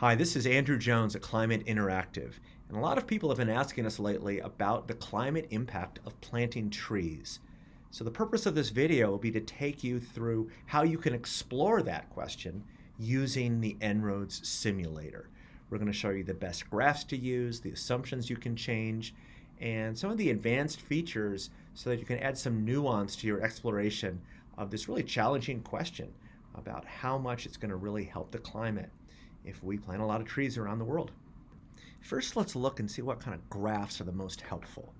Hi, this is Andrew Jones at Climate Interactive, and a lot of people have been asking us lately about the climate impact of planting trees. So the purpose of this video will be to take you through how you can explore that question using the En-ROADS simulator. We're going to show you the best graphs to use, the assumptions you can change, and some of the advanced features so that you can add some nuance to your exploration of this really challenging question about how much it's going to really help the climate if we plant a lot of trees around the world. First, let's look and see what kind of graphs are the most helpful.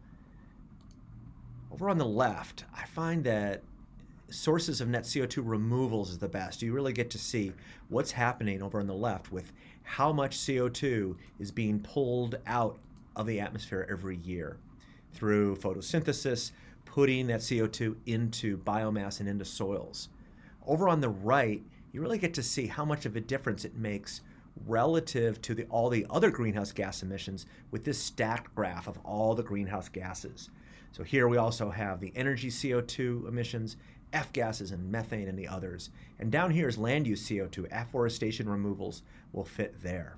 Over on the left, I find that sources of net CO2 removals is the best. You really get to see what's happening over on the left with how much CO2 is being pulled out of the atmosphere every year through photosynthesis, putting that CO2 into biomass and into soils. Over on the right, you really get to see how much of a difference it makes relative to the, all the other greenhouse gas emissions with this stacked graph of all the greenhouse gases. So here we also have the energy CO2 emissions, F gases and methane and the others. And down here is land use CO2, afforestation removals will fit there.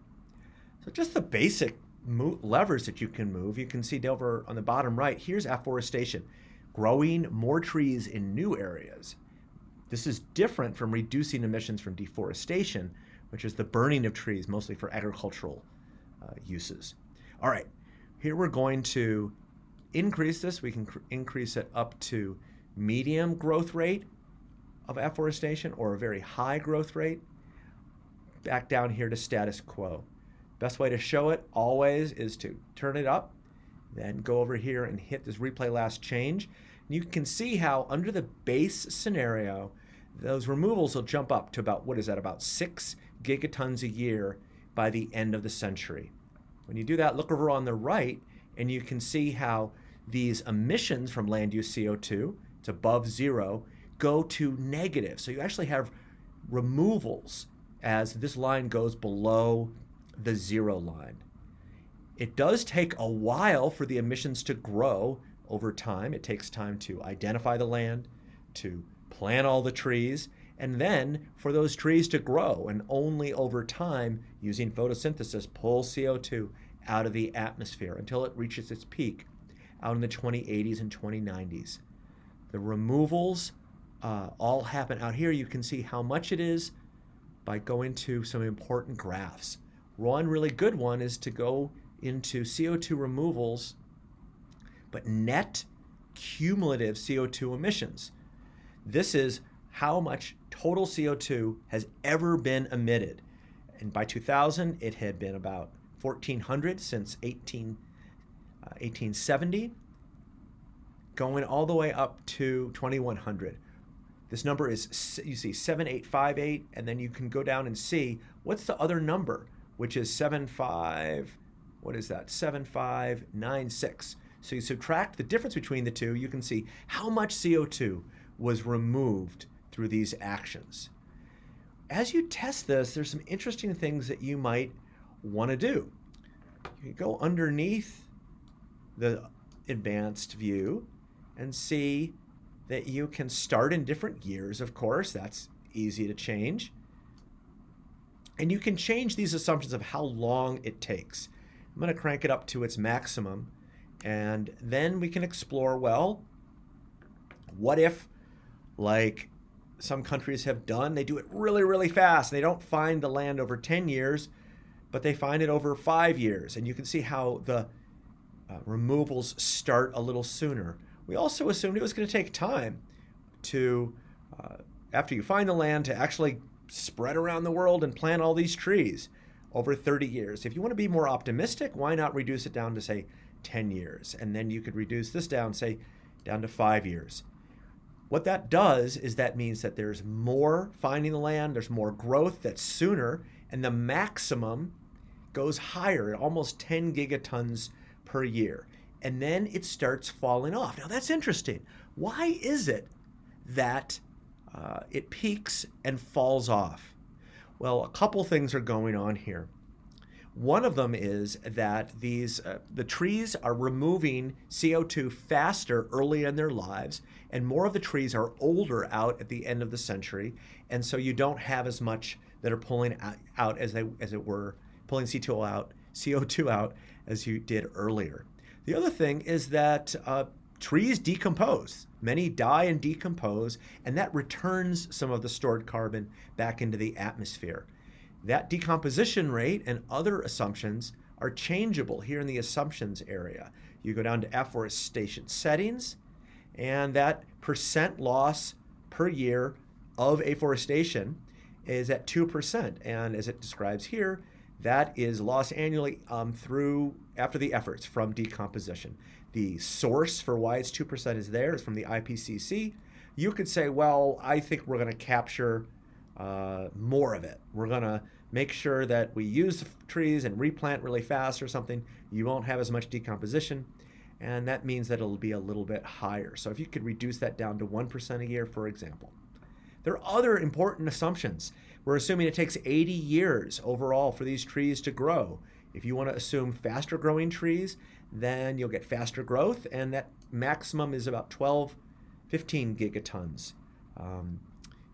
So just the basic levers that you can move, you can see over on the bottom right, here's afforestation, growing more trees in new areas. This is different from reducing emissions from deforestation, which is the burning of trees, mostly for agricultural uh, uses. All right, here we're going to increase this. We can increase it up to medium growth rate of afforestation or a very high growth rate. Back down here to status quo. Best way to show it always is to turn it up, then go over here and hit this replay last change. And you can see how under the base scenario, those removals will jump up to about, what is that, about six gigatons a year by the end of the century. When you do that, look over on the right, and you can see how these emissions from land use CO2, it's above zero, go to negative. So you actually have removals as this line goes below the zero line. It does take a while for the emissions to grow over time. It takes time to identify the land, to plant all the trees, and then for those trees to grow and only over time using photosynthesis pull CO2 out of the atmosphere until it reaches its peak out in the 2080s and 2090s. The removals uh, all happen out here. You can see how much it is by going to some important graphs. One really good one is to go into CO2 removals, but net cumulative CO2 emissions. This is how much total CO2 has ever been emitted. And by 2000, it had been about 1,400 since 18, uh, 1870, going all the way up to 2100. This number is, you see, 7858, and then you can go down and see what's the other number, which is 75, what is that, 7596. So you subtract the difference between the two, you can see how much CO2 was removed through these actions. As you test this, there's some interesting things that you might want to do. You can go underneath the advanced view and see that you can start in different gears, of course, that's easy to change. And you can change these assumptions of how long it takes. I'm going to crank it up to its maximum, and then we can explore, well, what if like some countries have done. They do it really, really fast. They don't find the land over 10 years, but they find it over five years. And you can see how the uh, removals start a little sooner. We also assumed it was going to take time to, uh, after you find the land, to actually spread around the world and plant all these trees over 30 years. If you want to be more optimistic, why not reduce it down to, say, 10 years? And then you could reduce this down, say, down to five years. What that does is that means that there's more finding the land, there's more growth that's sooner, and the maximum goes higher, at almost 10 gigatons per year. And then it starts falling off. Now that's interesting. Why is it that uh, it peaks and falls off? Well, a couple things are going on here. One of them is that these uh, the trees are removing CO2 faster early in their lives, and more of the trees are older out at the end of the century, and so you don't have as much that are pulling out as they as it were pulling CO2 out, CO2 out as you did earlier. The other thing is that uh, trees decompose. Many die and decompose, and that returns some of the stored carbon back into the atmosphere. That decomposition rate and other assumptions are changeable here in the assumptions area. You go down to afforestation settings, and that percent loss per year of afforestation is at 2%. And as it describes here, that is loss annually um, through after the efforts from decomposition. The source for why it's 2% is there is from the IPCC. You could say, well, I think we're going to capture uh, more of it. We're going to make sure that we use trees and replant really fast or something. You won't have as much decomposition. And that means that it'll be a little bit higher. So if you could reduce that down to 1% a year, for example. There are other important assumptions. We're assuming it takes 80 years overall for these trees to grow. If you want to assume faster growing trees, then you'll get faster growth, and that maximum is about 12, 15 gigatons. Um,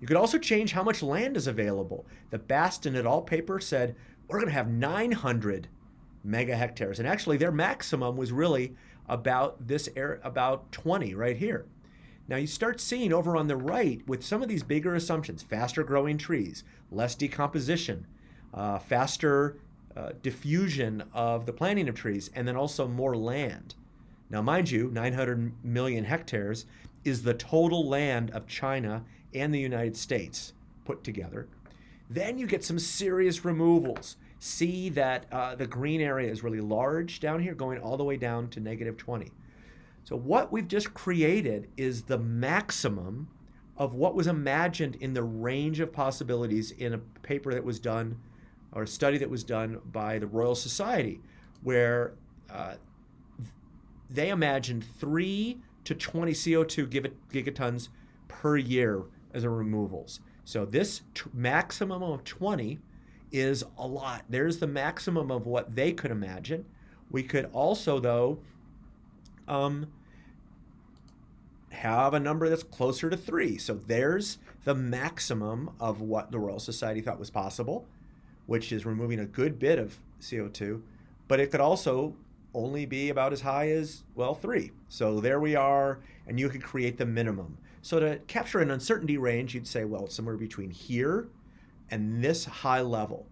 you could also change how much land is available. The Bastin et al. paper said we're going to have 900 mega hectares, and actually their maximum was really about this area, about 20 right here. Now you start seeing over on the right with some of these bigger assumptions, faster growing trees, less decomposition, uh, faster uh, diffusion of the planting of trees, and then also more land. Now mind you, 900 million hectares is the total land of China and the United States put together. Then you get some serious removals. See that uh, the green area is really large down here, going all the way down to negative 20. So what we've just created is the maximum of what was imagined in the range of possibilities in a paper that was done or a study that was done by the Royal Society, where uh, they imagined 3 to 20 CO2 gigatons per year as a removals. So this maximum of 20 is a lot. There's the maximum of what they could imagine. We could also, though, um, have a number that's closer to three. So there's the maximum of what the Royal Society thought was possible, which is removing a good bit of CO2, but it could also only be about as high as, well, three. So there we are, and you could create the minimum. So to capture an uncertainty range, you'd say, well, somewhere between here and this high level.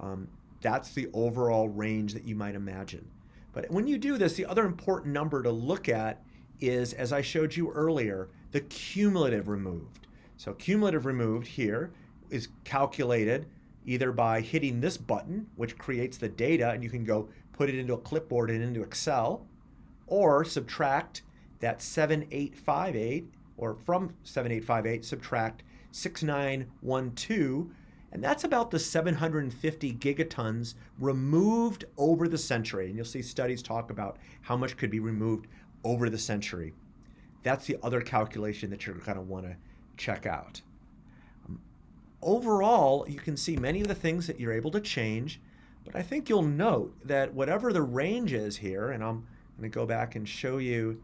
Um, that's the overall range that you might imagine. But when you do this, the other important number to look at is, as I showed you earlier, the cumulative removed. So cumulative removed here is calculated either by hitting this button, which creates the data, and you can go put it into a clipboard and into Excel, or subtract that 7858, or from 7858, subtract 6912, and that's about the 750 gigatons removed over the century. And you'll see studies talk about how much could be removed over the century. That's the other calculation that you're want to check out. Um, overall, you can see many of the things that you're able to change, but I think you'll note that whatever the range is here, and I'm going to go back and show you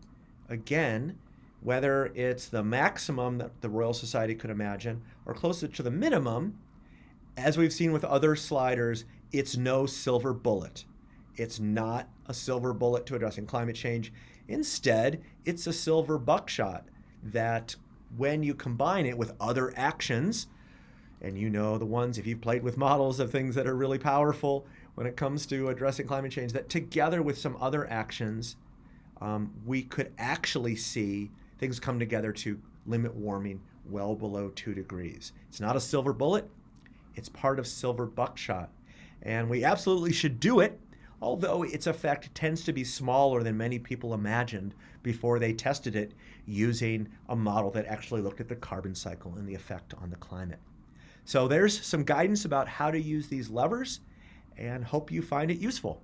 again, whether it's the maximum that the Royal Society could imagine or closer to the minimum, as we've seen with other sliders, it's no silver bullet. It's not a silver bullet to addressing climate change. Instead, it's a silver buckshot that when you combine it with other actions, and you know the ones, if you've played with models of things that are really powerful when it comes to addressing climate change, that together with some other actions, um, we could actually see things come together to limit warming well below two degrees. It's not a silver bullet, it's part of silver buckshot. And we absolutely should do it although its effect tends to be smaller than many people imagined before they tested it using a model that actually looked at the carbon cycle and the effect on the climate. So there's some guidance about how to use these levers and hope you find it useful.